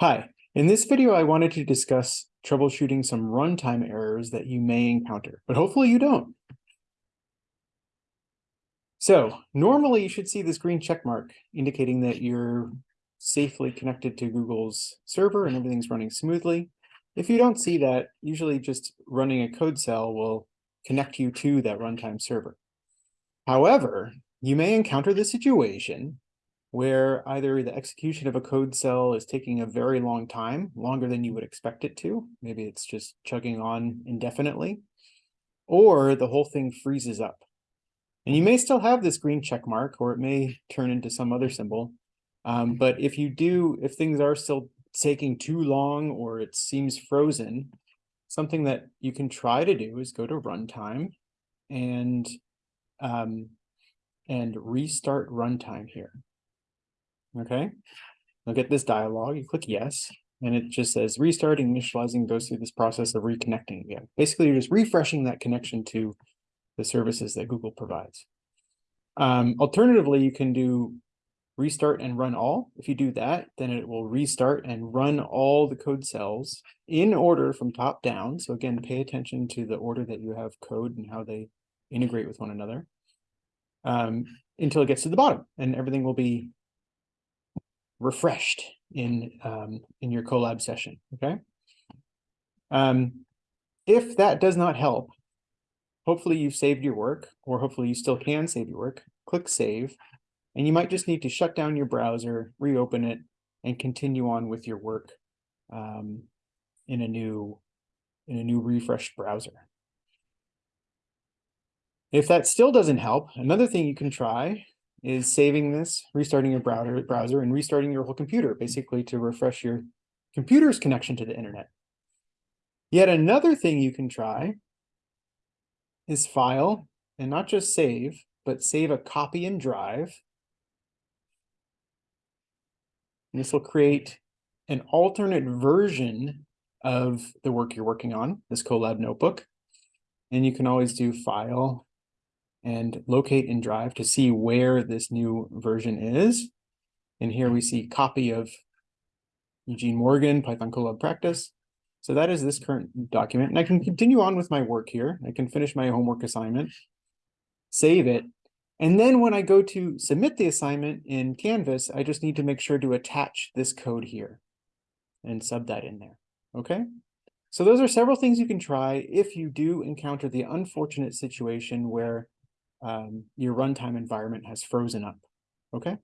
Hi, in this video, I wanted to discuss troubleshooting some runtime errors that you may encounter, but hopefully you don't. So normally you should see this green check mark indicating that you're safely connected to Google's server and everything's running smoothly. If you don't see that, usually just running a code cell will connect you to that runtime server. However, you may encounter the situation where either the execution of a code cell is taking a very long time, longer than you would expect it to. Maybe it's just chugging on indefinitely, or the whole thing freezes up. And you may still have this green check mark, or it may turn into some other symbol. Um, but if you do, if things are still taking too long or it seems frozen, something that you can try to do is go to runtime and um, and restart runtime here. Okay, I'll get this dialog, you click yes, and it just says restarting, initializing goes through this process of reconnecting again. Basically, you're just refreshing that connection to the services that Google provides. Um, alternatively, you can do restart and run all. If you do that, then it will restart and run all the code cells in order from top down. So again, pay attention to the order that you have code and how they integrate with one another um, until it gets to the bottom and everything will be refreshed in um, in your Colab session. Okay. Um, if that does not help, hopefully you've saved your work, or hopefully you still can save your work. Click save, and you might just need to shut down your browser, reopen it, and continue on with your work um, in a new in a new refreshed browser. If that still doesn't help, another thing you can try is saving this, restarting your browser, browser and restarting your whole computer, basically to refresh your computer's connection to the internet. Yet another thing you can try is file and not just save, but save a copy and drive. And this will create an alternate version of the work you're working on, this Colab notebook. And you can always do file and locate in Drive to see where this new version is. And here we see copy of Eugene Morgan, Python Colab practice. So that is this current document. And I can continue on with my work here. I can finish my homework assignment, save it. And then when I go to submit the assignment in Canvas, I just need to make sure to attach this code here and sub that in there. Okay. So those are several things you can try if you do encounter the unfortunate situation where um, your runtime environment has frozen up. Okay.